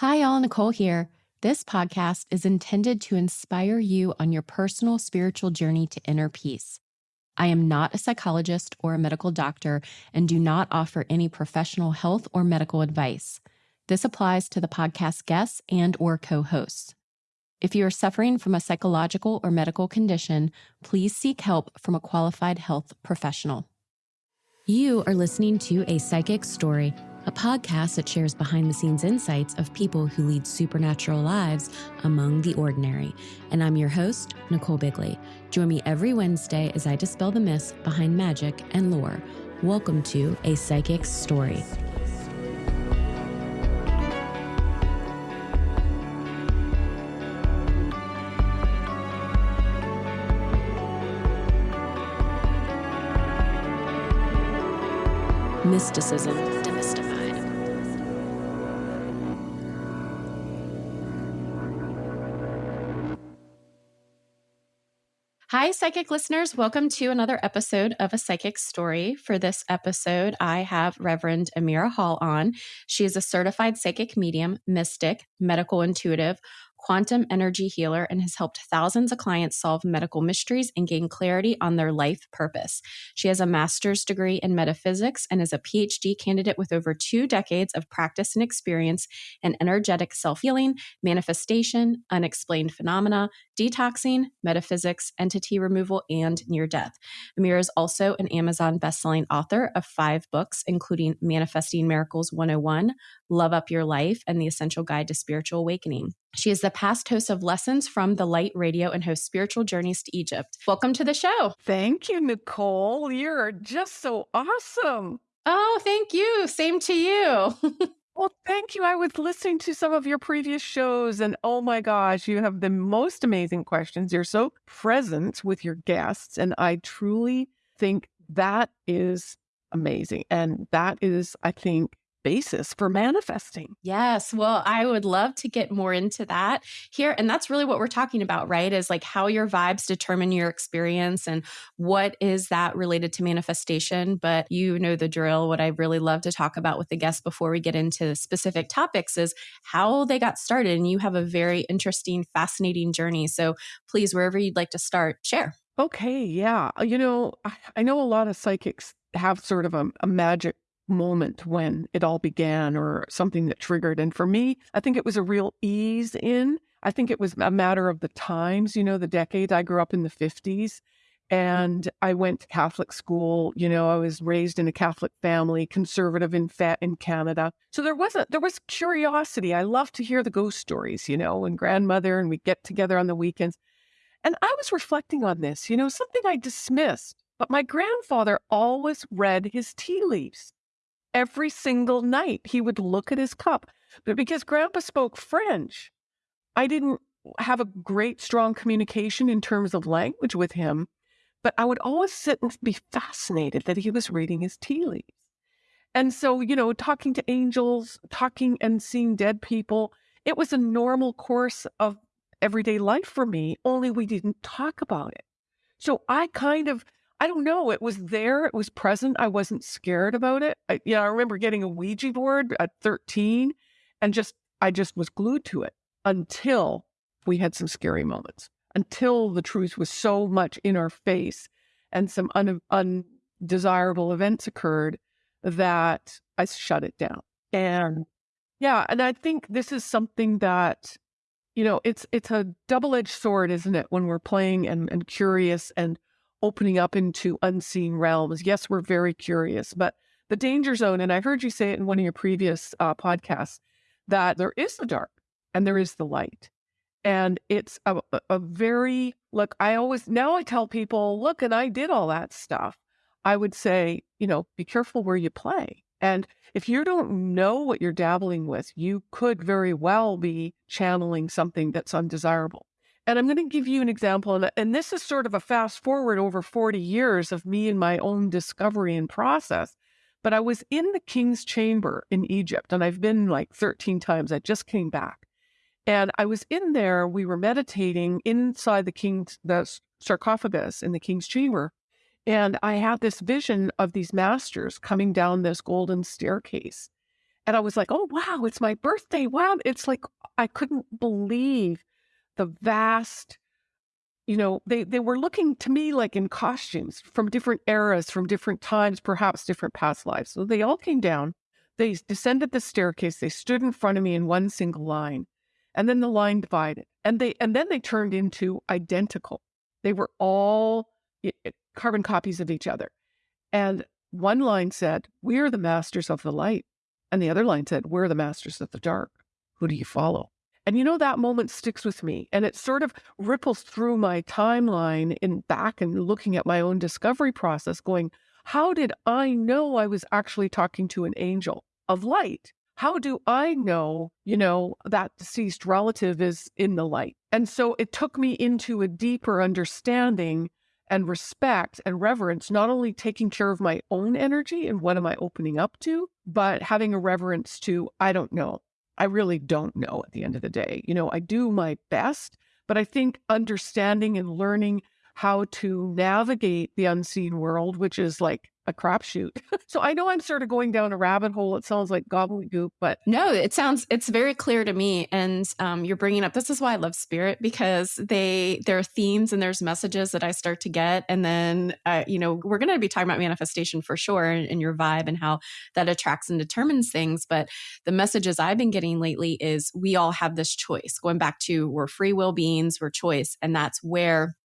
Hi, all. Nicole here. This podcast is intended to inspire you on your personal spiritual journey to inner peace. I am not a psychologist or a medical doctor and do not offer any professional health or medical advice. This applies to the podcast guests and or co-hosts. If you are suffering from a psychological or medical condition, please seek help from a qualified health professional. You are listening to A Psychic Story a podcast that shares behind the scenes insights of people who lead supernatural lives among the ordinary. And I'm your host, Nicole Bigley. Join me every Wednesday as I dispel the myths behind magic and lore. Welcome to A Psychic Story. Mysticism Hi, psychic listeners. Welcome to another episode of A Psychic Story. For this episode, I have Reverend Amira Hall on. She is a certified psychic medium, mystic, medical intuitive, quantum energy healer and has helped thousands of clients solve medical mysteries and gain clarity on their life purpose. She has a master's degree in metaphysics and is a PhD candidate with over two decades of practice and experience in energetic self healing, manifestation, unexplained phenomena, detoxing, metaphysics, entity removal, and near death. Amira is also an Amazon bestselling author of five books, including Manifesting Miracles 101, Love Up Your Life, and The Essential Guide to Spiritual Awakening. She is the past host of Lessons from the Light Radio and hosts Spiritual Journeys to Egypt. Welcome to the show. Thank you, Nicole. You're just so awesome. Oh, thank you. Same to you. well, thank you. I was listening to some of your previous shows, and oh my gosh, you have the most amazing questions. You're so present with your guests, and I truly think that is amazing. And that is, I think, basis for manifesting. Yes. Well, I would love to get more into that here. And that's really what we're talking about, right? Is like how your vibes determine your experience and what is that related to manifestation. But you know the drill. What I really love to talk about with the guests before we get into specific topics is how they got started. And you have a very interesting, fascinating journey. So please, wherever you'd like to start, share. Okay. Yeah. Uh, you know, I, I know a lot of psychics have sort of a, a magic moment when it all began or something that triggered. And for me, I think it was a real ease in. I think it was a matter of the times, you know, the decades. I grew up in the 50s mm-hmm. and I went to Catholic school. You know, I was raised in a Catholic family, conservative in fat in Canada. So there wasn't there was curiosity. I love to hear the ghost stories, you know, and grandmother and we get together on the weekends. And I was reflecting on this, you know, something I dismissed. But my grandfather always read his tea leaves every single night he would look at his cup. But because grandpa spoke French, I didn't have a great, strong communication in terms of language with him. But I would always sit and be fascinated that he was reading his tea leaves. And so, you know, talking to angels, talking and seeing dead people, it was a normal course of everyday life for me, only we didn't talk about it. So I kind of I don't know. It was there. It was present. I wasn't scared about it. I, yeah, I remember getting a Ouija board at 13 and just, I just was glued to it until we had some scary moments, until the truth was so much in our face and some un, undesirable events occurred that I shut it down. And yeah, and I think this is something that, you know, it's, it's a double edged sword, isn't it? When we're playing and, and curious and opening up into unseen realms. Yes, we're very curious, but the danger zone, and I heard you say it in one of your previous uh, podcasts, that there is the dark and there is the light. And it's a, a very, look, I always, now I tell people, look, and I did all that stuff. I would say, you know, be careful where you play. And if you don't know what you're dabbling with, you could very well be channeling something that's undesirable. And I'm going to give you an example. And, this is sort of a fast forward over 40 years of me and my own discovery and process. But I was in the king's chamber in Egypt, and I've been like 13 times. I just came back. And I was in there, we were meditating inside the king's the sarcophagus in the king's chamber. And I had this vision of these masters coming down this golden staircase. And I was like, oh, wow, it's my birthday. Wow. It's like, I couldn't believe the vast, you know, they, they were looking to me like in costumes from different eras, from different times, perhaps different past lives. So they all came down. They descended the staircase. They stood in front of me in one single line. And then the line divided. And they and then they turned into identical. They were all carbon copies of each other. And one line said, We're the masters of the light. And the other line said, We're the masters of the dark. Who do you follow? And you know, that moment sticks with me and it sort of ripples through my timeline in back and looking at my own discovery process, going, How did I know I was actually talking to an angel of light? How do I know, you know, that deceased relative is in the light? And so it took me into a deeper understanding and respect and reverence, not only taking care of my own energy and what am I opening up to, but having a reverence to, I don't know. I really don't know at the end of the day. You know, I do my best, but I think understanding and learning how to navigate the unseen world, which is like a crapshoot. so I know I'm sort of going down a rabbit hole. It sounds like gobbledygook, but no, it sounds it's very clear to me. And um, you're bringing up this is why I love spirit because they there are themes and there's messages that I start to get, and then uh, you know we're going to be talking about manifestation for sure and, and your vibe and how that attracts and determines things. But the messages I've been getting lately is we all have this choice. Going back to we're free will beings, we're choice, and that's where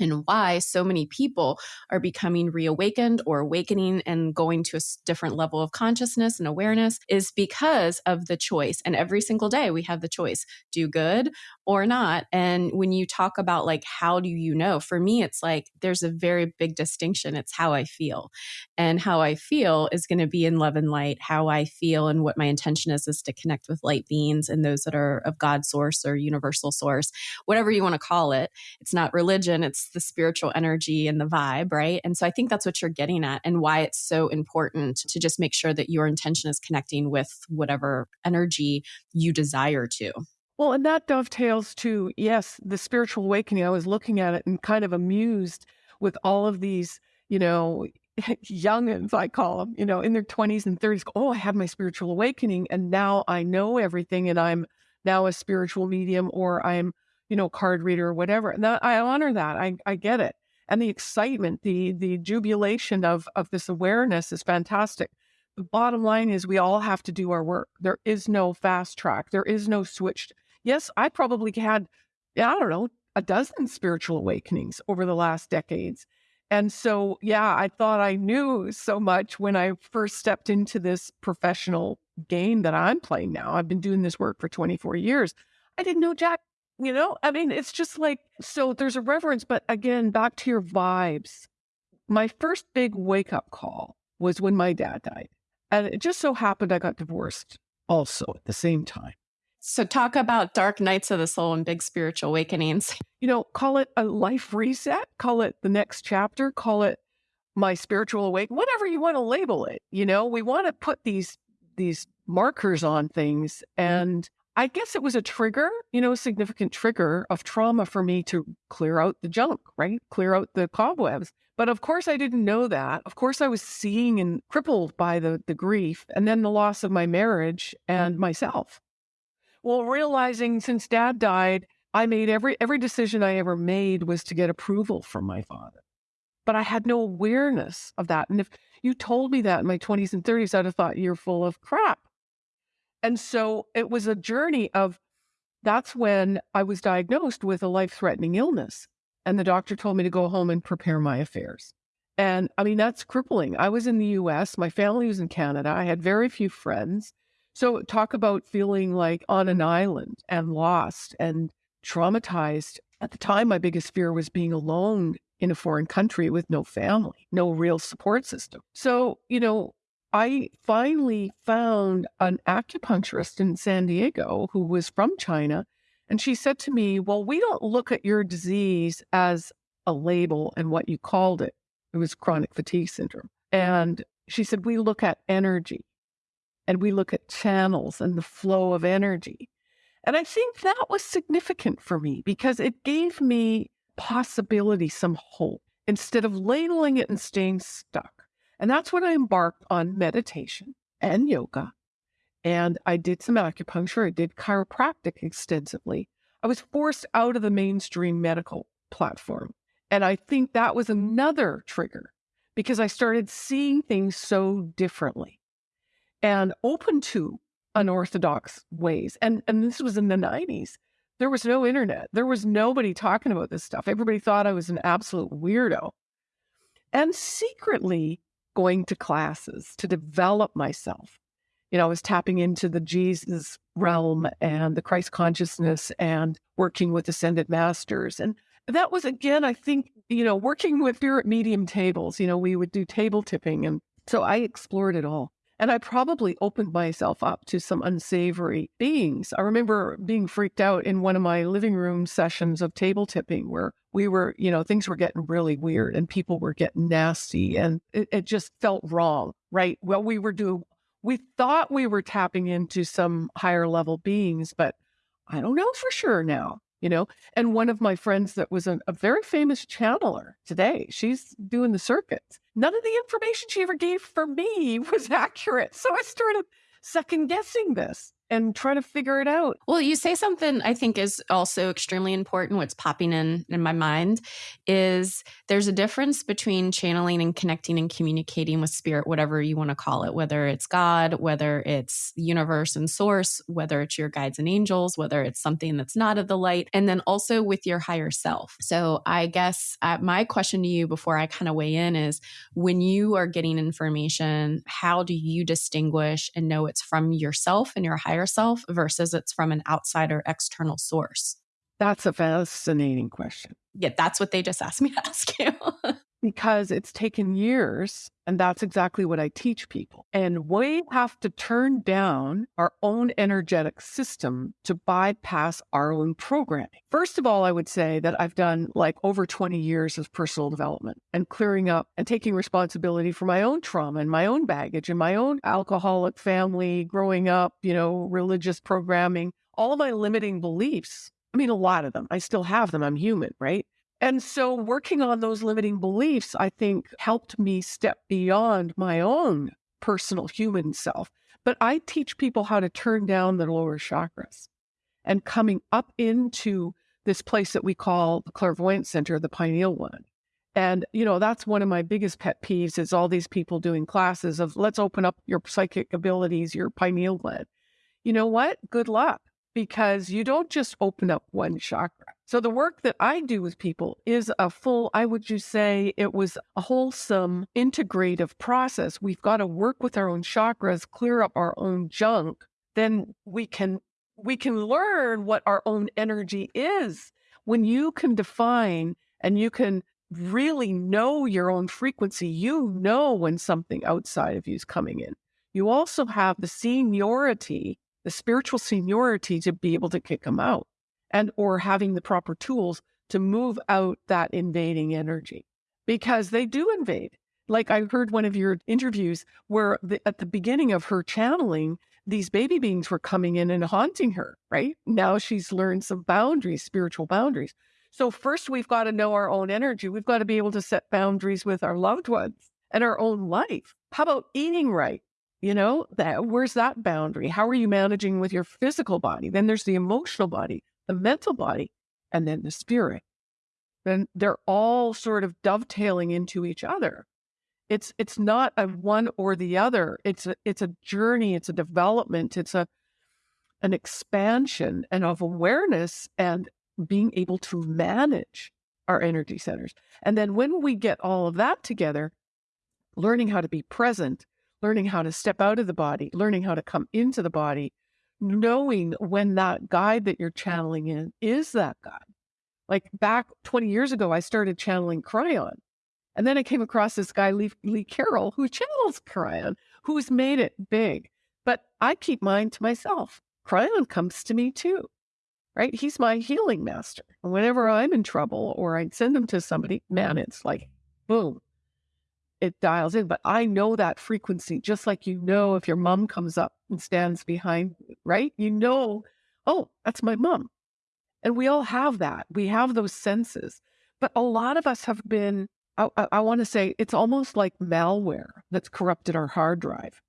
and why so many people are becoming reawakened or awakening and going to a different level of consciousness and awareness is because of the choice. And every single day we have the choice do good or not. And when you talk about like, how do you know? For me, it's like there's a very big distinction. It's how I feel. And how I feel is going to be in love and light. How I feel and what my intention is is to connect with light beings and those that are of God source or universal source, whatever you want to call it. It's not religion, it's the spiritual energy and the vibe, right? And so I think that's what you're getting at and why it's so important to just make sure that your intention is connecting with whatever energy you desire to. Well, and that dovetails to, yes, the spiritual awakening. I was looking at it and kind of amused with all of these, you know, youngins, I call them, you know, in their 20s and 30s. Oh, I had my spiritual awakening and now I know everything and I'm now a spiritual medium or I'm you know, card reader or whatever. That, I honor that. I, I get it. And the excitement, the the jubilation of of this awareness is fantastic. The bottom line is we all have to do our work. There is no fast track. There is no switch. Yes, I probably had, I don't know, a dozen spiritual awakenings over the last decades. And so, yeah, I thought I knew so much when I first stepped into this professional game that I'm playing now. I've been doing this work for 24 years. I didn't know Jack you know, I mean, it's just like, so there's a reverence, but again, back to your vibes. My first big wake up call was when my dad died. And it just so happened I got divorced also at the same time. So, talk about dark nights of the soul and big spiritual awakenings. You know, call it a life reset, call it the next chapter, call it my spiritual awakening, whatever you want to label it. You know, we want to put these these markers on things mm-hmm. and I guess it was a trigger, you know, a significant trigger of trauma for me to clear out the junk, right? Clear out the cobwebs. But of course, I didn't know that. Of course, I was seeing and crippled by the, the grief and then the loss of my marriage and mm-hmm. myself. Well, realizing since dad died, I made every every decision I ever made was to get approval from my father. But I had no awareness of that. And if you told me that in my 20s and 30s, I'd have thought you're full of crap. And so it was a journey of that's when I was diagnosed with a life threatening illness. And the doctor told me to go home and prepare my affairs. And I mean, that's crippling. I was in the US, my family was in Canada, I had very few friends. So, talk about feeling like on an island and lost and traumatized. At the time, my biggest fear was being alone in a foreign country with no family, no real support system. So, you know, I finally found an acupuncturist in San Diego who was from China. And she said to me, Well, we don't look at your disease as a label and what you called it. It was chronic fatigue syndrome. And she said, We look at energy and we look at channels and the flow of energy. And I think that was significant for me because it gave me possibility, some hope, instead of labeling it and staying stuck. And that's when I embarked on meditation and yoga and I did some acupuncture. I did chiropractic extensively. I was forced out of the mainstream medical platform. And I think that was another trigger because I started seeing things so differently and open to unorthodox ways. And, and this was in the 90s. There was no internet. There was nobody talking about this stuff. Everybody thought I was an absolute weirdo. And secretly going to classes to develop myself. You know, I was tapping into the Jesus realm and the Christ consciousness and working with ascended masters. And that was, again, I think, you know, working with spirit medium tables. You know, we would do table tipping. And so I explored it all. And I probably opened myself up to some unsavory beings. I remember being freaked out in one of my living room sessions of table tipping where we were, you know, things were getting really weird and people were getting nasty and it, it just felt wrong, right? Well, we were doing, we thought we were tapping into some higher level beings, but I don't know for sure now you know and one of my friends that was a, very famous channeler today she's doing the circuits. None of the information she ever gave for me was accurate. So i started second guessing this and try to figure it out. Well, you say something I think is also extremely important. What's popping in in my mind is there's a difference between channeling and connecting and communicating with spirit, whatever you want to call it, whether it's God, whether it's universe and source, whether it's your guides and angels, whether it's something that's not of the light, and then also with your higher self. So I guess uh, my question to you before I kind of weigh in is when you are getting information, how do you distinguish and know it's from yourself and your higher yourself versus it's from an outsider external source? That's a fascinating question. Yeah, that's what they just asked me to ask you. because it's taken years. And that's exactly what I teach people. And we have to turn down our own energetic system to bypass our own programming. First of all, I would say that I've done like over 20 years of personal development and clearing up and taking responsibility for my own trauma and my own baggage and my own alcoholic family, growing up, you know, religious programming, all of my limiting beliefs. I mean, a lot of them. I still have them. I'm human, right? And so working on those limiting beliefs, I think, helped me step beyond my own personal human self. But I teach people how to turn down the lower chakras and coming up into this place that we call the clairvoyant center, the pineal one. And, you know, that's one of my biggest pet peeves is all these people doing classes of let's open up your psychic abilities, your pineal gland. You know what? Good luck because you don't just open up one chakra. So the work that I do with people is a full, I would just say it was a wholesome, integrative process. We've got to work with our own chakras, clear up our own junk. Then we can we can learn what our own energy is. When you can define and you can really know your own frequency, you know when something outside of you is coming in. You also have the seniority, the spiritual seniority to be able to kick them out and or having the proper tools to move out that invading energy because they do invade. Like I heard one of your interviews where the, at the beginning of her channeling, these baby beings were coming in and haunting her, right? Now she's learned some boundaries, spiritual boundaries. So first we've got to know our own energy. We've got to be able to set boundaries with our loved ones and our own life. How about eating right? You know, that where's that boundary? How are you managing with your physical body? Then there's the emotional body the mental body, and then the spirit. Then they're all sort of dovetailing into each other. It's it's not a one or the other. It's a it's a journey. It's a development. It's a an expansion and of awareness and being able to manage our energy centers. And then when we get all of that together, learning how to be present, learning how to step out of the body, learning how to come into the body, knowing when that guide that you're channeling in is that guide. Like back 20 years ago, I started channeling Kryon. And then I came across this guy, Lee, Lee Carroll, who channels Kryon, who's made it big. But I keep mine to myself. Kryon comes to me too, right? He's my healing master. And whenever I'm in trouble or I send him to somebody, man, it's like, boom, it dials in. But I know that frequency, just like you know if your mom comes up and stands behind you, right? You know, oh, that's my mom. And we all have that. We have those senses. But a lot of us have been, I, I, I want to say, it's almost like malware that's corrupted our hard drive.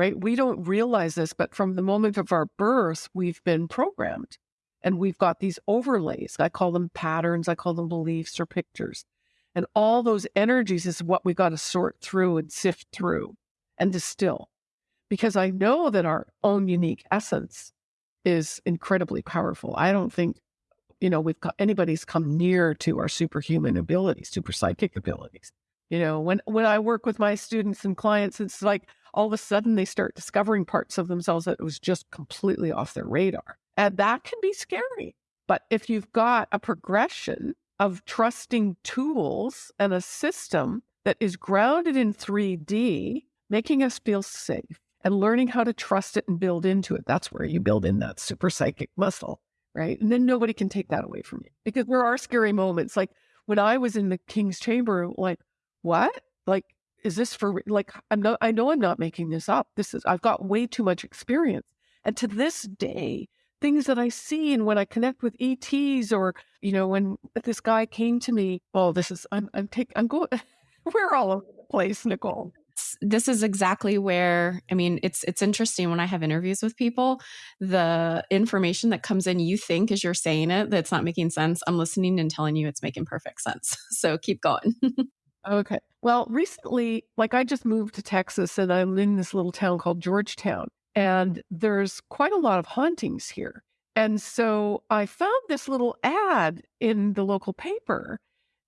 right? We don't realize this, but from the moment of our birth, we've been programmed and we've got these overlays. I call them patterns, I call them beliefs or pictures. And all those energies is what we got to sort through and sift through and distill. Because I know that our own unique essence is incredibly powerful. I don't think, you know, we've got anybody's come near to our superhuman abilities, super psychic abilities. You know, when when I work with my students and clients, it's like all of a sudden they start discovering parts of themselves that was just completely off their radar. And that can be scary. But if you've got a progression of trusting tools and a system that is grounded in 3D, making us feel safe and learning how to trust it and build into it, that's where you build in that super psychic muscle, right? And then nobody can take that away from you because there are scary moments. Like when I was in the king's chamber, like, what? Like, is this for like I'm not I know I'm not making this up. This is I've got way too much experience. And to this day, things that I see and when I connect with ETs or, you know, when this guy came to me, oh, this is I'm I'm taking I'm going we're all over the place, Nicole. This is exactly where i mean it's it's interesting when i have interviews with people the information that comes in you think as you're saying it that's not making sense i'm listening and telling you it's making perfect sense. So keep going. Okay. Well, recently, like I just moved to Texas and I'm in this little town called Georgetown, and there's quite a lot of hauntings here. And so I found this little ad in the local paper,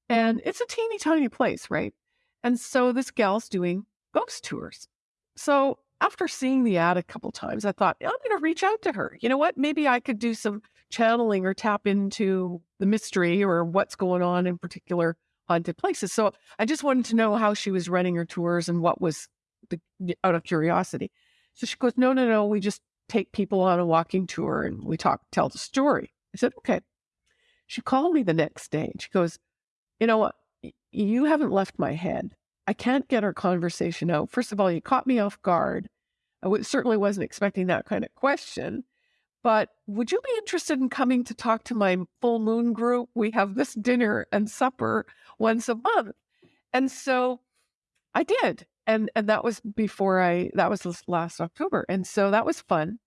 and it's a teeny tiny place, right? And so this gal's doing ghost tours. So after seeing the ad a couple times, I thought, I'm going to reach out to her. You know what? Maybe I could do some channeling or tap into the mystery or what's going on in particular haunted places. So I just wanted to know how she was running her tours and what was the, out of curiosity. So she goes, no, no, no. We just take people on a walking tour and we talk, tell the story. I said, okay. She called me the next day and she goes, you know what? You haven't left my head. I can't get our conversation out. First of all, you caught me off guard. I w- certainly wasn't expecting that kind of question. But would you be interested in coming to talk to my full moon group? We have this dinner and supper once a month. And so I did. And and that was before I that was last October. And so that was fun.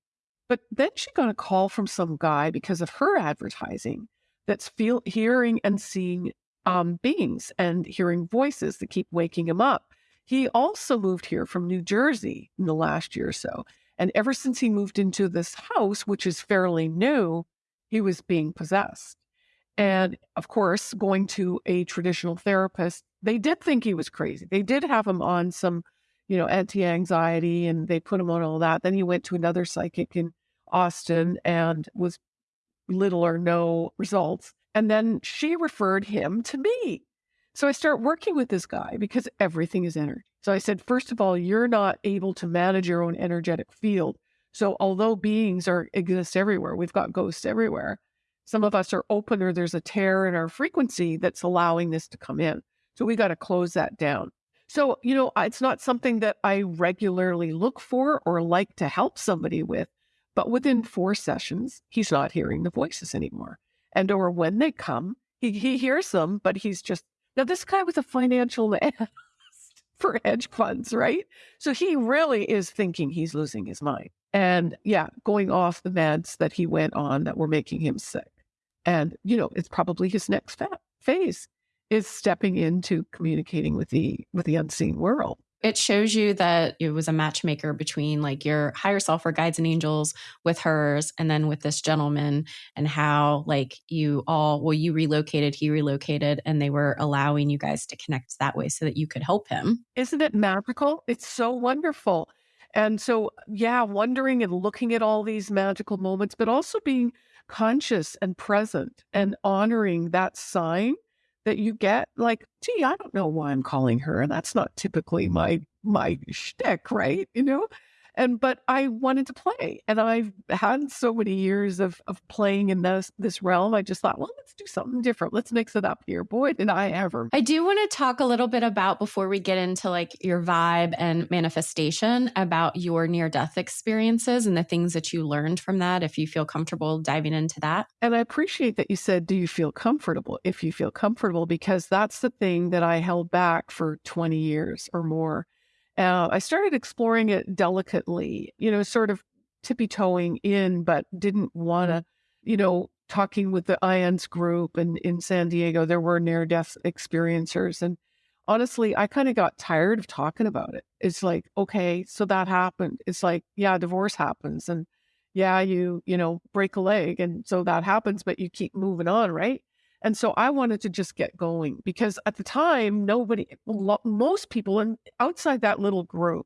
But then she got a call from some guy because of her advertising that's feel hearing and seeing um, beings and hearing voices that keep waking him up. He also moved here from New Jersey in the last year or so. And ever since he moved into this house, which is fairly new, he was being possessed. And of course, going to a traditional therapist, they did think he was crazy. They did have him on some, you know, anti anxiety and they put him on all that. Then he went to another psychic in Austin and was little or no results. And then she referred him to me. So I start working with this guy because everything is energy. So I said, first of all, you're not able to manage your own energetic field. So although beings are exist everywhere, we've got ghosts everywhere. Some of us are open or there's a tear in our frequency that's allowing this to come in. So we got to close that down. So, you know, it's not something that I regularly look for or like to help somebody with, but within four sessions, he's not hearing the voices anymore. And or when they come, he, he hears them, but he's just now this guy was a financial analyst for hedge funds, right? So he really is thinking he's losing his mind. And yeah, going off the meds that he went on that were making him sick. And, you know, it's probably his next fa- phase is stepping into communicating with the with the unseen world. It shows you that it was a matchmaker between like your higher self or guides and angels with hers and then with this gentleman and how like you all well you relocated, he relocated and they were allowing you guys to connect that way so that you could help him. Isn't it magical? It's so wonderful. And so, yeah, wondering and looking at all these magical moments, but also being conscious and present and honoring that sign that you get like gee i don't know why i'm calling her and that's not typically mm-hmm. my my shtick right? You know and but I wanted to play, and I've had so many years of of playing in this this realm. I just thought, well, let's do something different. Let's mix it up here. Boy, did I ever! I do want to talk a little bit about before we get into like your vibe and manifestation about your near death experiences and the things that you learned from that. If you feel comfortable diving into that, and I appreciate that you said, "Do you feel comfortable?" If you feel comfortable, because that's the thing that I held back for twenty years or more Uh, I started exploring it delicately, you know, sort of tippy toeing in, but didn't want to, you know, talking with the IANDS group and in San Diego, there were near death experiencers. And honestly, I kind of got tired of talking about it. It's like, okay, so that happened. It's like, yeah, divorce happens. And yeah, you, you know, break a leg. And so that happens, but you keep moving on, right? And so I wanted to just get going because at the time, nobody, most people, and outside that little group,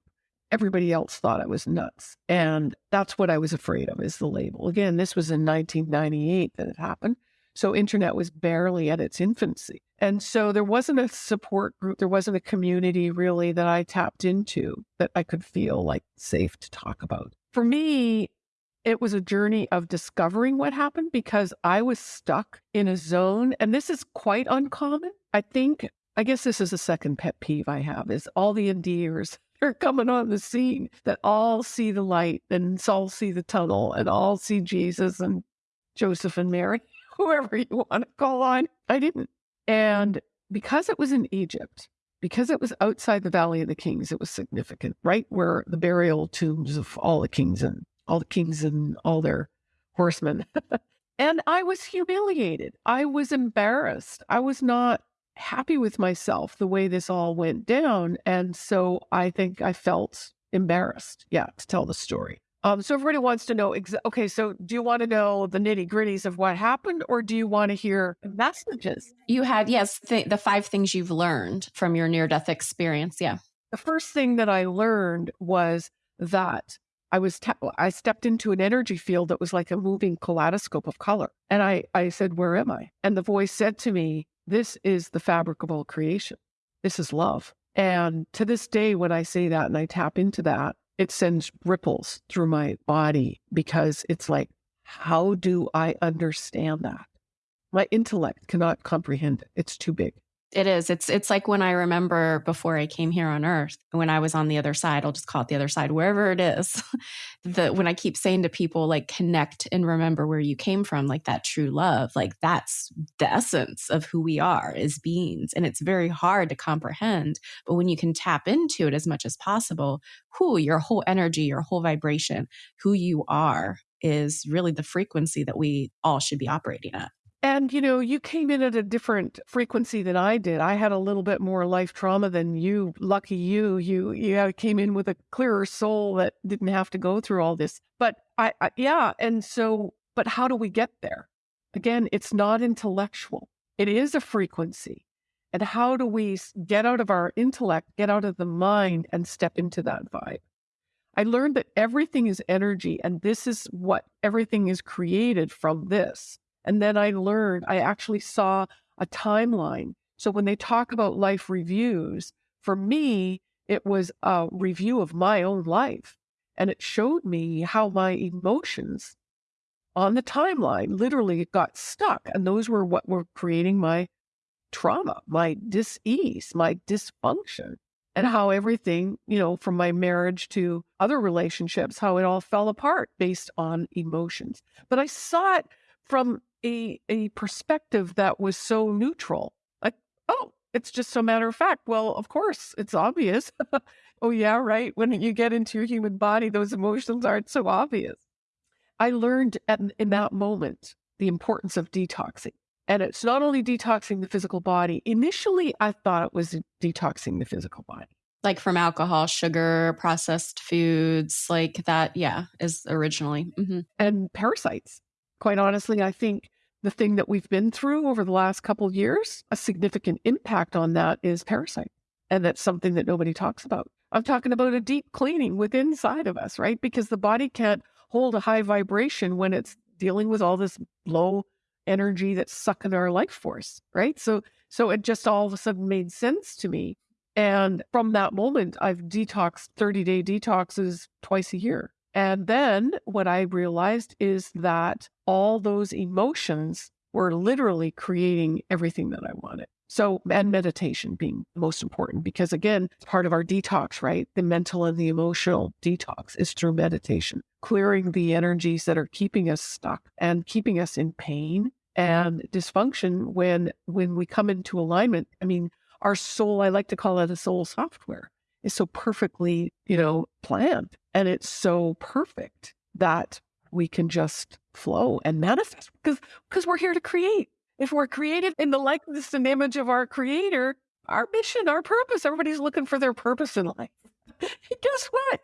everybody else thought I was nuts. And that's what I was afraid of is the label. Again, this was in 1998 that it happened. So internet was barely at its infancy. And so there wasn't a support group, there wasn't a community really that I tapped into that I could feel like safe to talk about. For me, it was a journey of discovering what happened because I was stuck in a zone. And this is quite uncommon. I think, I guess this is a second pet peeve I have is all the NDErs are coming on the scene that all see the light and all see the tunnel and all see Jesus and Joseph and Mary, whoever you want to call on. I didn't. And because it was in Egypt, because it was outside the Valley of the Kings, it was significant, right where the burial tombs of all the kings and all the kings and all their horsemen. and I was humiliated. I was embarrassed. I was not happy with myself the way this all went down. And so I think I felt embarrassed, yeah, to tell the story. Um, so everybody wants to know, exa- okay, so do you want to know the nitty gritties of what happened or do you want to hear messages? You had, yes, th- the five things you've learned from your near death experience. Yeah. The first thing that I learned was that I was, I stepped into an energy field that was like a moving kaleidoscope of color. And I, I said, where am I? And the voice said to me, this is the fabric of all creation. This is love. And to this day, when I say that and I tap into that, it sends ripples through my body because it's like, how do I understand that? My intellect cannot comprehend it. It's too big. It is. It's it's like when I remember before I came here on earth, when I was on the other side, I'll just call it the other side, wherever it is. the when I keep saying to people like connect and remember where you came from, like that true love, like that's the essence of who we are as beings. And it's very hard to comprehend. But when you can tap into it as much as possible, who your whole energy, your whole vibration, who you are is really the frequency that we all should be operating at. And, you know, you came in at a different frequency than I did. I had a little bit more life trauma than you. Lucky you, you, you came in with a clearer soul that didn't have to go through all this. But I, I yeah. And so, but how do we get there? Again, it's not intellectual. It is a frequency. And how do we get out of our intellect, get out of the mind and step into that vibe? I learned that everything is energy and this is what everything is created from this. And then I learned, I actually saw a timeline. So when they talk about life reviews, for me, it was a review of my own life. And it showed me how my emotions on the timeline literally got stuck. And those were what were creating my trauma, my dis-ease, my dysfunction, and how everything, you know, from my marriage to other relationships, how it all fell apart based on emotions. But I saw it from a a perspective that was so neutral. Like, oh, it's just a matter of fact. Well, of course, it's obvious. oh yeah, right. When you get into your human body, those emotions aren't so obvious. I learned at, in that moment the importance of detoxing. And it's not only detoxing the physical body. Initially, I thought it was detoxing the physical body. Like from alcohol, sugar, processed foods, like that, yeah, is originally. Mm-hmm. And parasites quite honestly, I think the thing that we've been through over the last couple years, a significant impact on that is parasite. And that's something that nobody talks about. I'm talking about a deep cleaning within inside of us, right? Because the body can't hold a high vibration when it's dealing with all this low energy that's sucking our life force, right? So so it just all of a sudden made sense to me. And from that moment, I've detoxed 30 day detoxes twice a year. And then what I realized is that all those emotions were literally creating everything that I wanted. So, and meditation being most important because again, part of our detox, right? The mental and the emotional detox is through meditation, clearing the energies that are keeping us stuck and keeping us in pain and dysfunction when when we come into alignment. I mean, our soul, I like to call it a soul software. Is so perfectly, you know, planned and it's so perfect that we can just flow and manifest because because we're here to create. If we're created in the likeness and image of our creator, our mission, our purpose, everybody's looking for their purpose in life. Guess what?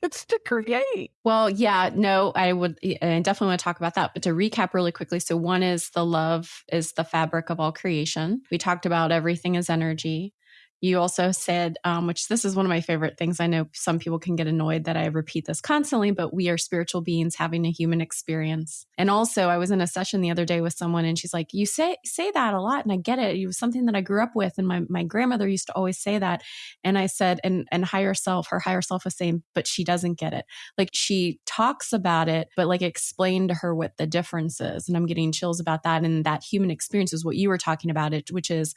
It's to create. Well, yeah, no, I would I definitely want to talk about that. But to recap really quickly so, one is the love is the fabric of all creation. We talked about everything is energy. You also said, um, which this is one of my favorite things. I know some people can get annoyed that I repeat this constantly, but we are spiritual beings having a human experience. And also, I was in a session the other day with someone, and she's like, "You say say that a lot, and I get it. It was something that I grew up with, and my my grandmother used to always say that." And I said, "And and higher self, her higher self was saying, but she doesn't get it. Like she talks about it, but like explain to her what the difference is." And I'm getting chills about that. And that human experience is what you were talking about it, which is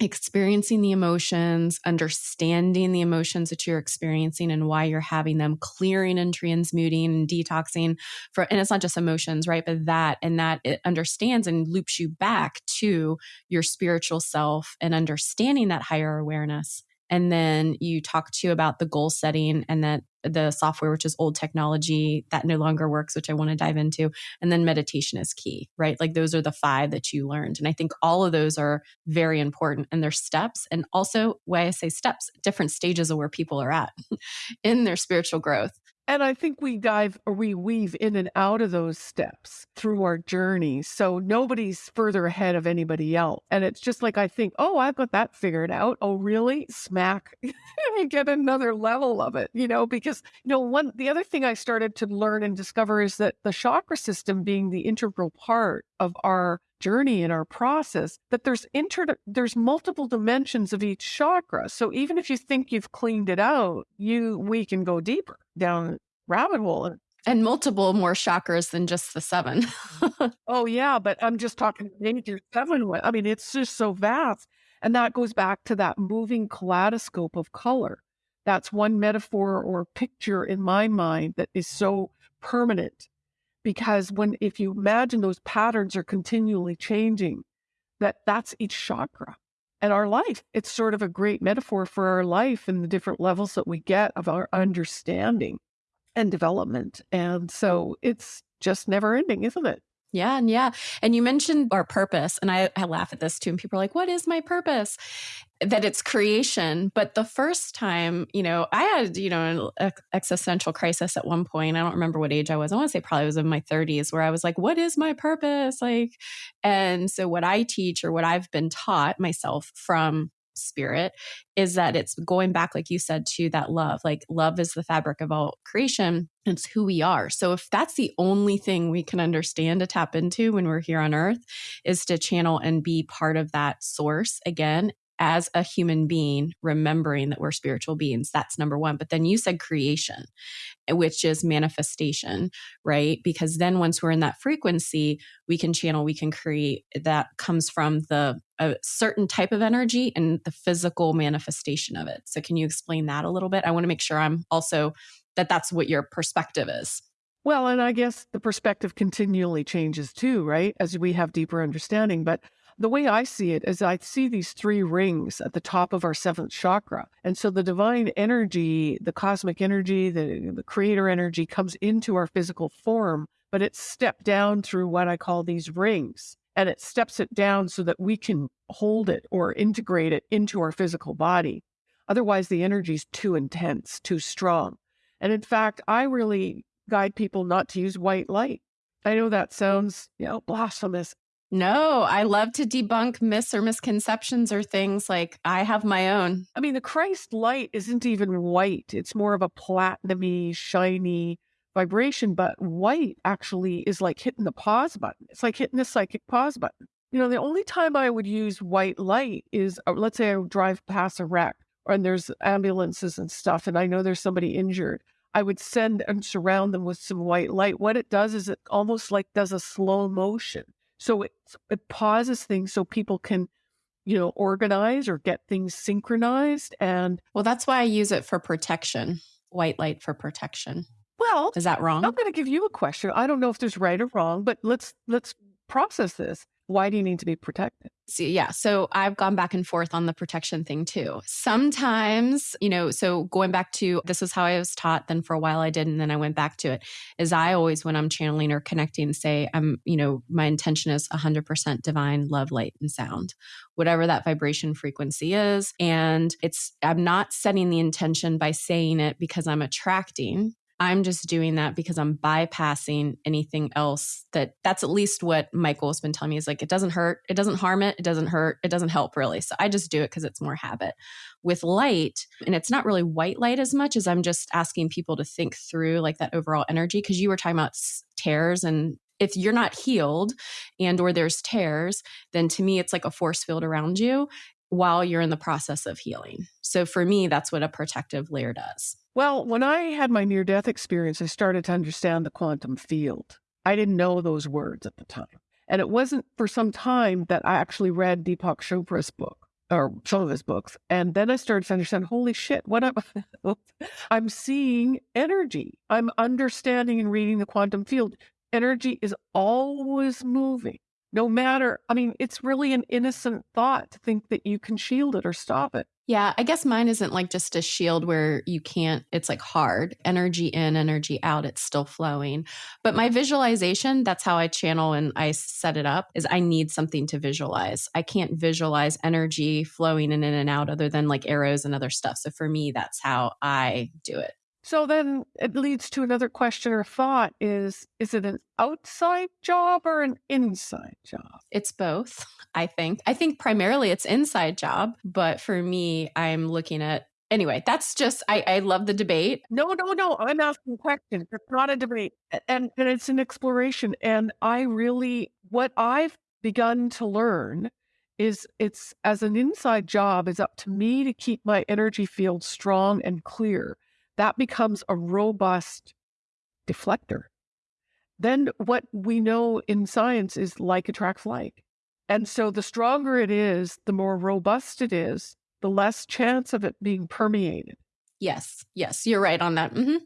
experiencing the emotions, understanding the emotions that you're experiencing and why you're having them, clearing and transmuting and detoxing for and it's not just emotions, right? But that and that it understands and loops you back to your spiritual self and understanding that higher awareness and then you talk to about the goal setting and that the software which is old technology that no longer works which i want to dive into and then meditation is key right? Like those are the five that you learned and i think all of those are very important and they're steps and also why i say steps different stages of where people are at in their spiritual growth and I think we dive or we weave in and out of those steps through our journey. So nobody's further ahead of anybody else. And it's just like I think, oh, I've got that figured out. Oh, really? Smack. and get another level of it, you know, because you know, one the other thing I started to learn and discover is that the chakra system being the integral part of our journey and our process that there's inter there's multiple dimensions of each chakra. So even if you think you've cleaned it out you we can go deeper down rabbit hole and multiple more chakras than just the seven. Mm-hmm. Oh yeah but i'm just talking major seven i mean it's just so vast. And that goes back to that moving kaleidoscope of color. That's one metaphor or picture in my mind that is so permanent because when if you imagine those patterns are continually changing that that's each chakra. And our life it's sort of a great metaphor for our life and the different levels that we get of our understanding and development. And so it's just never ending isn't it yeah, and yeah. And you mentioned our purpose, and I, I laugh at this too. And people are like, "What is my purpose?" That it's creation. But the first time, you know, I had you know an existential crisis at one point. I don't remember what age I was. I want to say probably was in my 30s, where I was like, "What is my purpose?" Like, and so what I teach or what I've been taught myself from spirit is that it's going back, like you said, to that love. Like, love is the fabric of all creation, it's who we are. So, if that's the only thing we can understand to tap into when we're here on earth, is to channel and be part of that source again as a human being, remembering that we're spiritual beings. That's number one. But then you said creation, eh, which is manifestation, right? Because then once we're in that frequency, we can channel, we can create. That comes from the a certain type of energy and the physical manifestation of it. So, can you explain that a little bit? I want to make sure I'm also that that's what your perspective is. Well, and I guess the perspective continually changes too, right? As we have deeper understanding. But the way I see it is I see these three rings at the top of our seventh chakra. And so the divine energy, the cosmic energy, the, the creator energy comes into our physical form, but it's stepped down through what I call these rings. And it steps it down so that we can hold it or integrate it into our physical body. Otherwise, the energy is too intense, too strong. And in fact, I really guide people not to use white light. I know that sounds, you know, blasphemous. No, I love to debunk myths or misconceptions or things like I have my own. I mean, the Christ light isn't even white. It's more of a platinumy, shiny vibration, but white actually is like hitting the pause button. It's like hitting the psychic pause button. You know, the only time I would use white light is uh, let's say I drive past a wreck and there's ambulances and stuff, and I know there's somebody injured. I would send and surround them with some white light. What it does is it almost like does a slow motion. So it, it pauses things so people can, you know, organize or get things synchronized. And well, that's why I use it for protection, white light for protection. Well, is that wrong? I'm going to give you a question. I don't know if there's right or wrong, but let's let's process this. Why do you need to be protected? See, yeah. So I've gone back and forth on the protection thing too. Sometimes, you know, so going back to this is how I was taught, then for a while I did, and then I went back to it. Is I always, when I'm channeling or connecting, say, I'm, you know, my intention is 100% divine love, light, and sound, whatever that vibration frequency is. And it's, I'm not setting the intention by saying it because I'm attracting I'm just doing that because I'm bypassing anything else that that's at least what Michael has been telling me is like, it doesn't hurt, it doesn't harm it, it doesn't hurt, it doesn't help really. So I just do it because it's more habit. With light, and it's not really white light as much as I'm just asking people to think through like that overall energy. Cause you were talking about tears and if you're not healed and or there's tears then to me it's like a force field around you while you're in the process of healing. So for me, that's what a protective layer does. Well, when I had my near death experience, I started to understand the quantum field. I didn't know those words at the time. And it wasn't for some time that I actually read Deepak Chopra's book or some of his books. And then I started to understand, holy shit, what I'm I'm seeing energy. I'm understanding and reading the quantum field. Energy is always moving no matter, I mean, it's really an innocent thought to think that you can shield it or stop it. Yeah, I guess mine isn't like just a shield where you can't, it's like hard energy in, energy out, it's still flowing. But my visualization, that's how I channel and I set it up, is I need something to visualize. I can't visualize energy flowing in and out other than like arrows and other stuff. So for me, that's how I do it. So then it leads to another question or thought is is it an outside job or an inside job? It's both, I think. I think primarily it's inside job, but for me, I'm looking at anyway, that's just I, I love the debate. No, no, no. I'm asking questions. It's not a debate. And and it's an exploration. And I really what I've begun to learn is it's as an inside job is up to me to keep my energy field strong and clear that becomes a robust deflector. Then what we know in science is like attracts like. And so the stronger it is, the more robust it is, the less chance of it being permeated. Yes. Yes, you're right on that. Mm-hmm.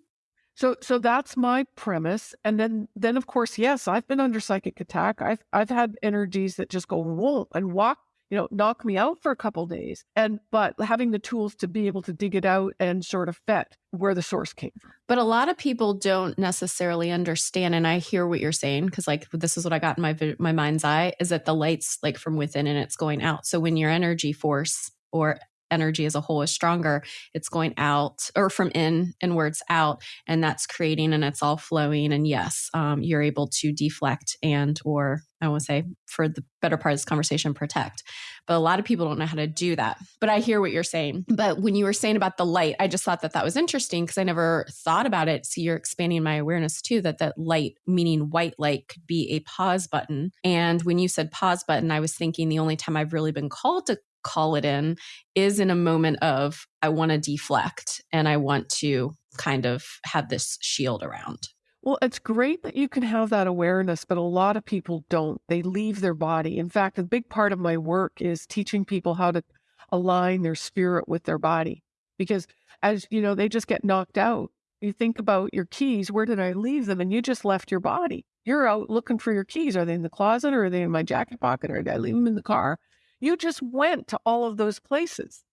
So so that's my premise. And then then of course, yes, I've been under psychic attack. I've I've had energies that just go whoa and walk you know, knock me out for a couple days. And but having the tools to be able to dig it out and sort of vet where the source came from. But a lot of people don't necessarily understand and I hear what you're saying because like this is what I got in my my mind's eye is that the light's like from within and it's going out. So when your energy force or energy as a whole is stronger it's going out or from in inwards out and that's creating and it's all flowing and yes um, you're able to deflect and or i want to say for the better part of this conversation protect. But a lot of people don't know how to do that. But i hear what you're saying. But when you were saying about the light i just thought that that was interesting because i never thought about it. So you're expanding my awareness too that that light meaning white light could be a pause button. And when you said pause button i was thinking the only time i've really been called to call it in is in a moment of I want to deflect and I want to kind of have this shield around. Well, it's great that you can have that awareness, but a lot of people don't. They leave their body. In fact, a big part of my work is teaching people how to align their spirit with their body because as you know, they just get knocked out. You think about your keys, where did I leave them? And you just left your body. You're out looking for your keys. Are they in the closet or are they in my jacket pocket or did I leave them in the car? You just went to all of those places.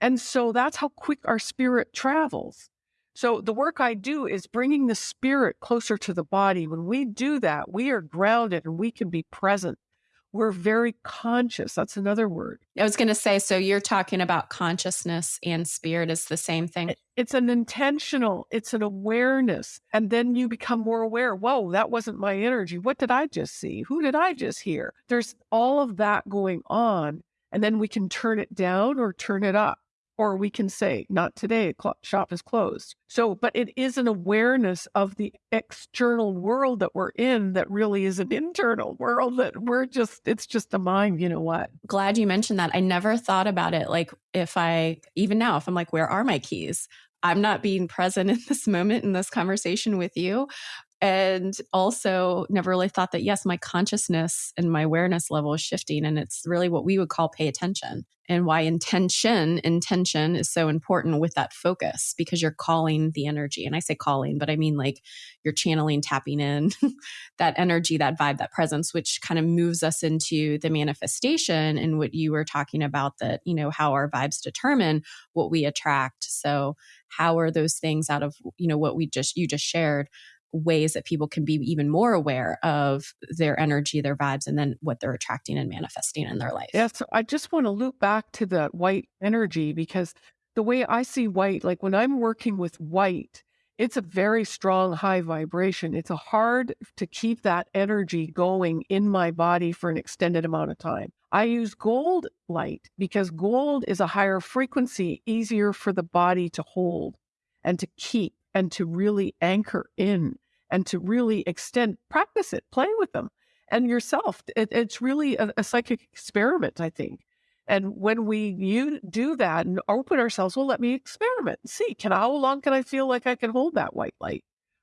And so that's how quick our spirit travels. So the work I do is bringing the spirit closer to the body. When we do that, we are grounded and we can be present we're very conscious. That's another word. I was going to say, so you're talking about consciousness and spirit is the same thing. It's an intentional, it's an awareness. And then you become more aware. Whoa, that wasn't my energy. What did I just see? Who did I just hear? There's all of that going on. And then we can turn it down or turn it up or we can say, not today, shop is closed. So, but it is an awareness of the external world that we're in that really is an internal world that we're just, it's just a mind, you know what? Glad you mentioned that. I never thought about it. Like, if I, even now, if I'm like, where are my keys? I'm not being present in this moment in this conversation with you. And also never really thought that yes my consciousness and my awareness level is shifting and it's really what we would call pay attention and why intention intention is so important with that focus because you're calling the energy. And i say calling but i mean like you're channeling tapping in that energy that vibe that presence which kind of moves us into the manifestation and what you were talking about that you know how our vibes determine what we attract. So how are those things out of you know what we just you just shared ways that people can be even more aware of their energy, their vibes, and then what they're attracting and manifesting in their life. Yeah. So I just want to loop back to that white energy because the way I see white, like when I'm working with white, it's a very strong high vibration. It's a hard to keep that energy going in my body for an extended amount of time. I use gold light because gold is a higher frequency, easier for the body to hold and to keep and to really anchor in and to really extend, practice it, play with them and yourself. It, it's really a, a, psychic experiment, I think. And when we you do that and open ourselves, well, let me experiment and see can how long can I feel like I can hold that white light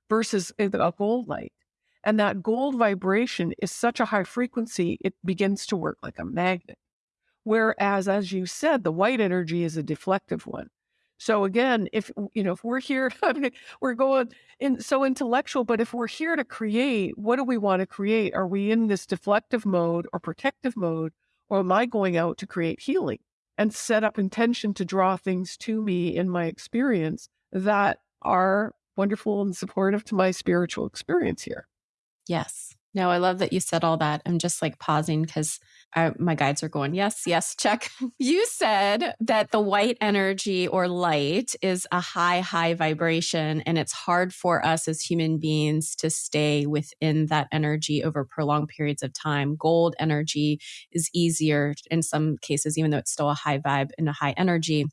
versus a gold light. And that gold vibration is such a high frequency, it begins to work like a magnet. Whereas, as you said, the white energy is a deflective one. So again, if you know, if we're here, I mean, we're going in so intellectual, but if we're here to create, what do we want to create? Are we in this deflective mode or protective mode, or am I going out to create healing and set up intention to draw things to me in my experience that are wonderful and supportive to my spiritual experience here? Yes. No, I love that you said all that. I'm just like pausing because my guides are going, yes, yes, check. You said that the white energy or light is a high, high vibration, and it's hard for us as human beings to stay within that energy over prolonged periods of time. Gold energy is easier in some cases, even though it's still a high vibe and a high energy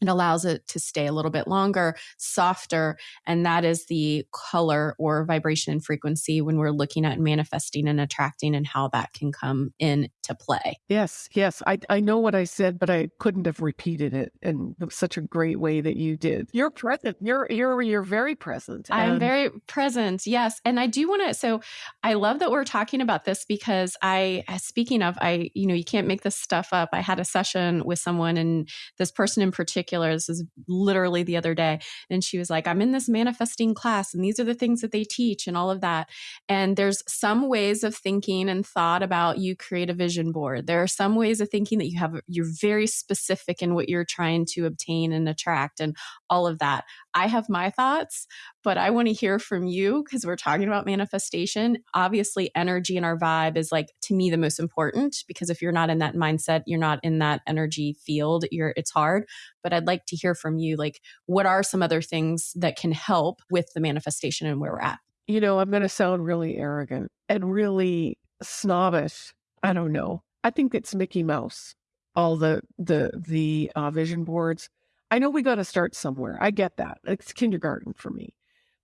it allows it to stay a little bit longer, softer, and that is the color or vibration and frequency when we're looking at manifesting and attracting and how that can come into play. Yes, yes. I, I know what I said, but I couldn't have repeated it in such a great way that you did. You're present. You're you're you're very present. I'm very present. Yes. And I do want to so I love that we're talking about this because I uh, speaking of I, you know, you can't make this stuff up. I had a session with someone and this person in particular particular, this is literally the other day, and she was like, I'm in this manifesting class, and these are the things that they teach, and all of that. And there's some ways of thinking and thought about you create a vision board. There are some ways of thinking that you have, you're very specific in what you're trying to obtain and attract, and all of that. I have my thoughts, but I want to hear from you because we're talking about manifestation. Obviously, energy and our vibe is like to me the most important because if you're not in that mindset, you're not in that energy field, you're it's hard. But I'd like to hear from you like what are some other things that can help with the manifestation and where we're at? You know, I'm going to sound really arrogant and really snobbish. I don't know. I think it's Mickey Mouse. All the the the uh, vision boards I know we got to start somewhere. I get that. It's kindergarten for me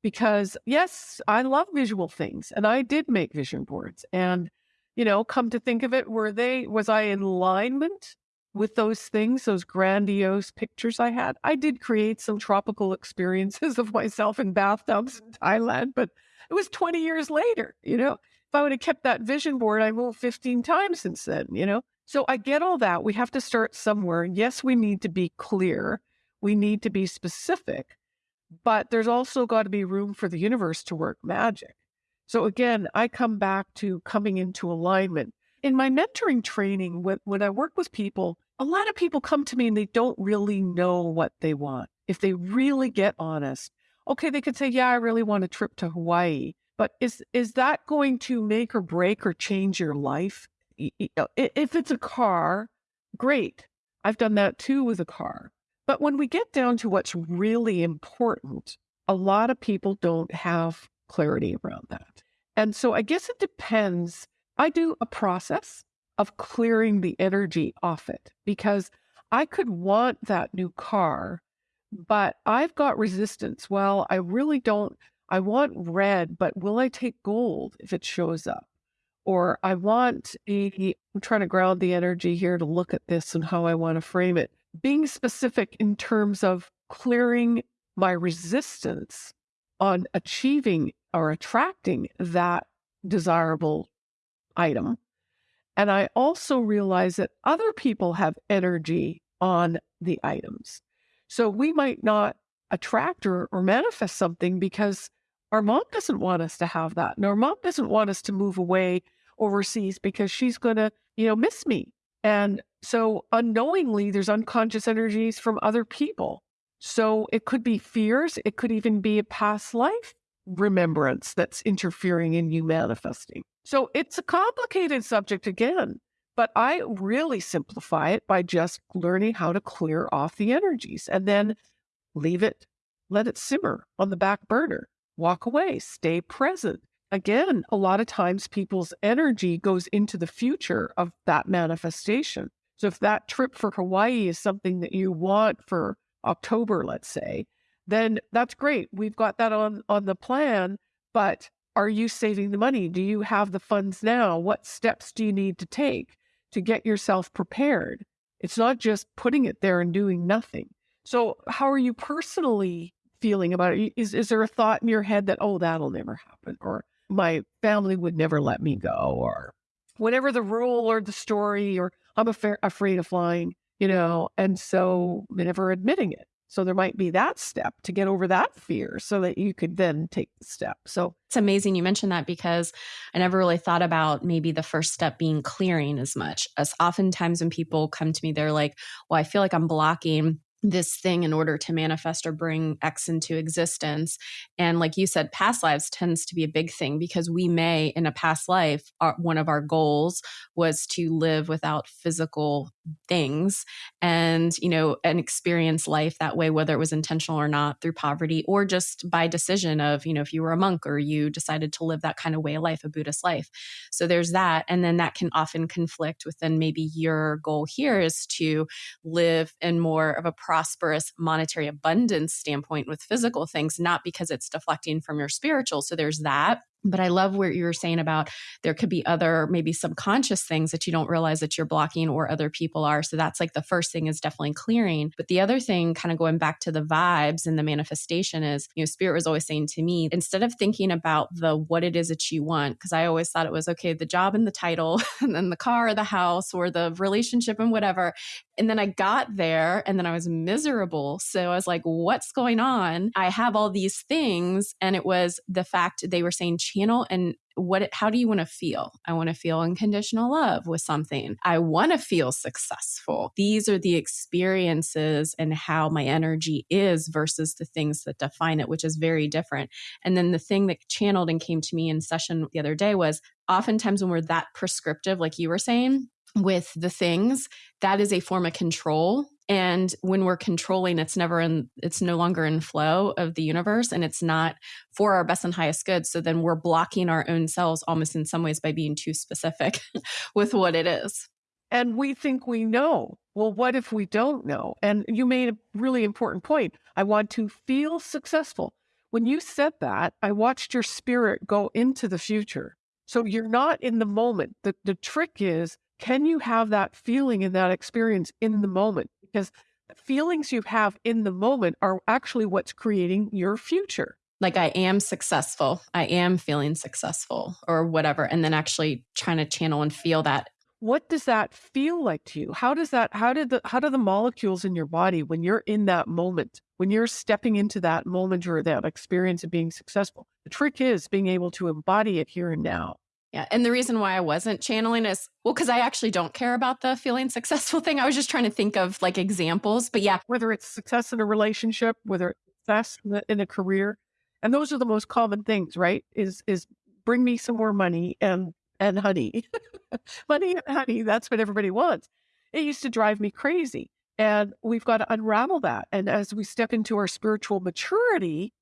because, yes, I love visual things and I did make vision boards. And, you know, come to think of it, were they, was I in alignment with those things, those grandiose pictures I had? I did create some tropical experiences of myself in bathtubs in Thailand, but it was 20 years later, you know? If I would have kept that vision board, I moved 15 times since then, you know? So I get all that. We have to start somewhere. Yes, we need to be clear we need to be specific, but there's also got to be room for the universe to work magic. So again, I come back to coming into alignment. In my mentoring training, when, I work with people, a lot of people come to me and they don't really know what they want. If they really get honest, okay, they could say, Yeah, I really want a trip to Hawaii. But is is that going to make or break or change your life? If it's a car, great. I've done that too with a car. But when we get down to what's really important, a lot of people don't have clarity around that. And so I guess it depends. I do a process of clearing the energy off it because I could want that new car, but I've got resistance. Well, I really don't. I want red, but will I take gold if it shows up? Or I want a, I'm trying to ground the energy here to look at this and how I want to frame it being specific in terms of clearing my resistance on achieving or attracting that desirable item. And I also realize that other people have energy on the items. So we might not attract or, or manifest something because our mom doesn't want us to have that. And our mom doesn't want us to move away overseas because she's going to, you know, miss me. And so unknowingly, there's unconscious energies from other people. So it could be fears. It could even be a past life remembrance that's interfering in you manifesting. So it's a complicated subject again, but I really simplify it by just learning how to clear off the energies and then leave it, let it simmer on the back burner, walk away, stay present. Again, a lot of times people's energy goes into the future of that manifestation. So if that trip for Hawaii is something that you want for October, let's say, then that's great. We've got that on on the plan, but are you saving the money? Do you have the funds now? What steps do you need to take to get yourself prepared? It's not just putting it there and doing nothing. So, how are you personally feeling about it? Is is there a thought in your head that oh that'll never happen or my family would never let me go or whatever the rule or the story or I'm afraid afraid of flying, you know, and so never admitting it. So there might be that step to get over that fear so that you could then take the step. So it's amazing you mentioned that because I never really thought about maybe the first step being clearing as much as oftentimes when people come to me, they're like, well, I feel like I'm blocking this thing in order to manifest or bring X into existence. And like you said, past lives tends to be a big thing because we may, in a past life, our, one of our goals was to live without physical things and, you know, and experience life that way, whether it was intentional or not through poverty or just by decision of, you know, if you were a monk or you decided to live that kind of way of life, a Buddhist life. So there's that. And then that can often conflict within maybe your goal here is to live in more of a prosperous monetary abundance standpoint with physical things, not because it's deflecting from your spiritual. So there's that. But I love what you were saying about there could be other, maybe subconscious things that you don't realize that you're blocking or other people are. So that's like the first thing is definitely clearing. But the other thing, kind of going back to the vibes and the manifestation, is, you know, Spirit was always saying to me, instead of thinking about the what it is that you want, because I always thought it was okay, the job and the title, and then the car or the house or the relationship and whatever. And then I got there and then I was miserable. So I was like, what's going on? I have all these things. And it was the fact they were saying, channel and what how do you want to feel? I want to feel unconditional love with something. I want to feel successful. These are the experiences and how my energy is versus the things that define it which is very different. And then the thing that channeled and came to me in session the other day was oftentimes when we're that prescriptive like you were saying with the things that is a form of control and when we're controlling it's never in it's no longer in flow of the universe and it's not for our best and highest good so then we're blocking our own selves almost in some ways by being too specific with what it is. And we think we know. Well what if we don't know? And you made a really important point. I want to feel successful. When you said that i watched your spirit go into the future. So you're not in the moment. The, the trick is can you have that feeling and that experience in the moment? Because feelings you have in the moment are actually what's creating your future. Like, I am successful. I am feeling successful or whatever. And then actually trying to channel and feel that. What does that feel like to you? How does that, how did the, how do the molecules in your body when you're in that moment, when you're stepping into that moment or that experience of being successful? The trick is being able to embody it here and now. Yeah. And the reason why I wasn't channeling is well, because I actually don't care about the feeling successful thing. I was just trying to think of like examples. But yeah. Whether it's success in a relationship, whether it's success in a career. And those are the most common things, right? Is is bring me some more money and and honey. money and honey, that's what everybody wants. It used to drive me crazy. And we've got to unravel that. And as we step into our spiritual maturity,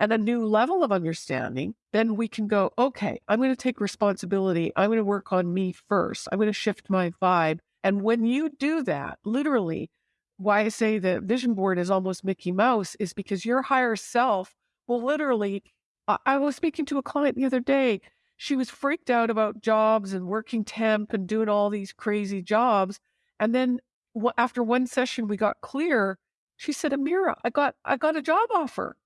and a new level of understanding, then we can go, okay, I'm going to take responsibility. I'm going to work on me first. I'm going to shift my vibe. And when you do that, literally, why I say the vision board is almost Mickey Mouse is because your higher self will literally. I was speaking to a client the other day. She was freaked out about jobs and working temp and doing all these crazy jobs. And then after one session, we got clear. She said, Amira, I got I got a job offer.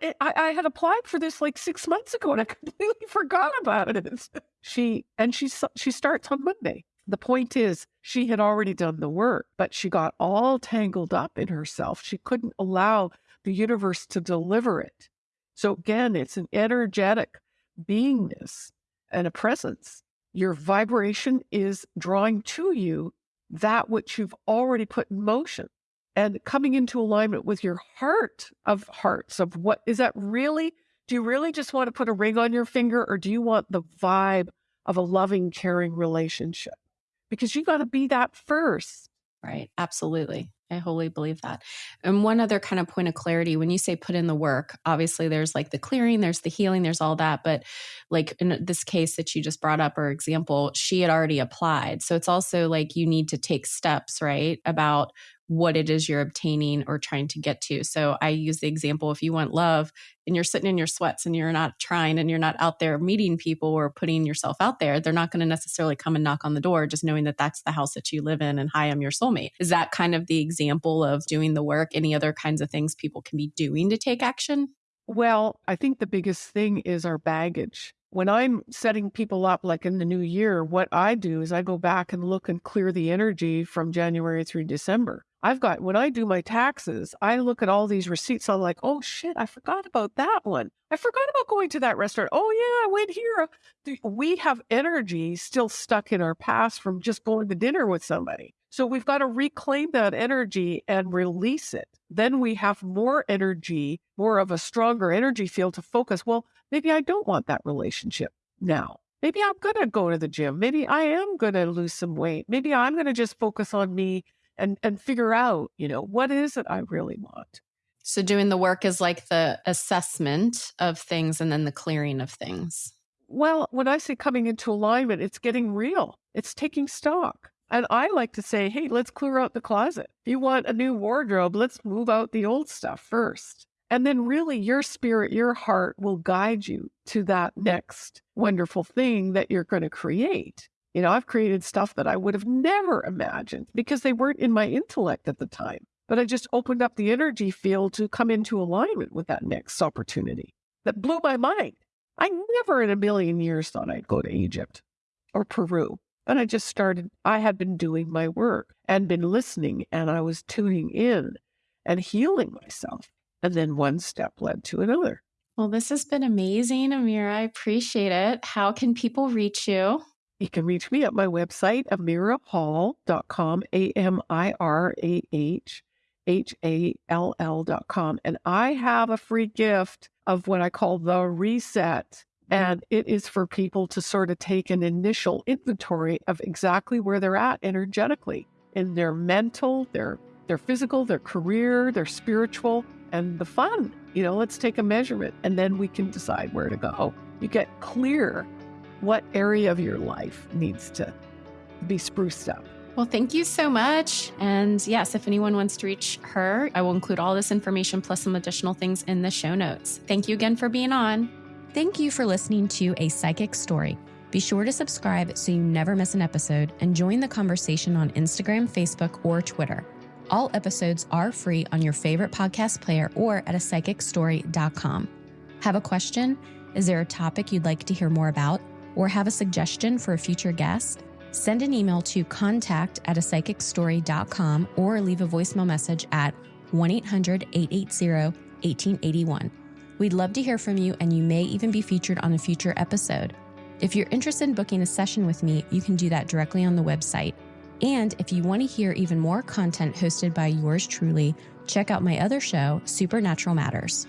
Eh, I, I had applied for this like six months ago and I completely forgot about it. She and she she starts on Monday. The point is, she had already done the work, but she got all tangled up in herself. She couldn't allow the universe to deliver it. So again, it's an energetic beingness and a presence. Your vibration is drawing to you that which you've already put in motion and coming into alignment with your heart of hearts of what is that really? Do you really just want to put a ring on your finger or do you want the vibe of a loving, caring relationship? Because you got to be that first. Right. Absolutely. I wholly believe that. And one other kind of point of clarity when you say put in the work, obviously there's like the clearing, there's the healing, there's all that. But like in this case that you just brought up, or example, she had already applied. So it's also like you need to take steps, right? About what it is you're obtaining or trying to get to. So I use the example if you want love and you're sitting in your sweats and you're not trying and you're not out there meeting people or putting yourself out there, they're not going to necessarily come and knock on the door just knowing that that's the house that you live in and hi, I'm your soulmate. Is that kind of the example of doing the work? Any other kinds of things people can be doing to take action? Well, I think the biggest thing is our baggage when I'm setting people up, like in the new year, what I do is I go back and look and clear the energy from January through December. I've got, when I do my taxes, I look at all these receipts. I'm like, oh shit, I forgot about that one. I forgot about going to that restaurant. Oh yeah, I went here. We have energy still stuck in our past from just going to dinner with somebody. So we've got to reclaim that energy and release it. Then we have more energy, more of a stronger energy field to focus. Well, maybe I don't want that relationship now. Maybe I'm going to go to the gym. Maybe I am going to lose some weight. Maybe I'm going to just focus on me and and figure out, you know, what is it I really want. So doing the work is like the assessment of things and then the clearing of things. Well, when I say coming into alignment, it's getting real. It's taking stock. And I like to say, hey, let's clear out the closet. If you want a new wardrobe, let's move out the old stuff first. And then really your spirit, your heart will guide you to that next wonderful thing that you're going to create. You know, I've created stuff that I would have never imagined because they weren't in my intellect at the time. But I just opened up the energy field to come into alignment with that next opportunity that blew my mind. I never in a million years thought I'd go to Egypt or Peru. And I just started, I had been doing my work and been listening and I was tuning in and healing myself. And then one step led to another. Well, this has been amazing, Amira. I appreciate it. How can people reach you? You can reach me at my website, amirahhall.com, A M I R A H H A L L.com. And I have a free gift of what I call the reset. Mm-hmm. And it is for people to sort of take an initial inventory of exactly where they're at energetically in their mental, their their physical, their career, their spiritual, and the fun. You know, let's take a measurement and then we can decide where to go. You get clear what area of your life needs to be spruced up. Well, thank you so much. And yes, if anyone wants to reach her, I will include all this information plus some additional things in the show notes. Thank you again for being on. Thank you for listening to A Psychic Story. Be sure to subscribe so you never miss an episode and join the conversation on Instagram, Facebook, or Twitter. All episodes are free on your favorite podcast player or at a psychicstory.com. Have a question? Is there a topic you'd like to hear more about? or have a suggestion for a future guest, send an email to contact at a psychicstory.com or leave a voicemail message at 1 800 880 1881. We'd love to hear from you, and you may even be featured on a future episode. If you're interested in booking a session with me, you can do that directly on the website. And if you want to hear even more content hosted by yours truly, check out my other show, Supernatural Matters.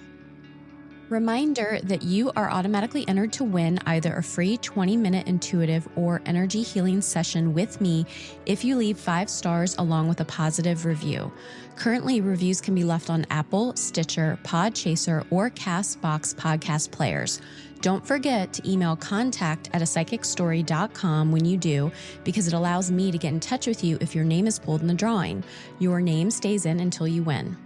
Reminder that you are automatically entered to win either a free 20 minute intuitive or energy healing session with me if you leave five stars along with a positive review. Currently, reviews can be left on Apple, Stitcher, Podchaser, or Castbox podcast players. Don't forget to email contact at a psychicstory.com when you do, because it allows me to get in touch with you if your name is pulled in the drawing. Your name stays in until you win.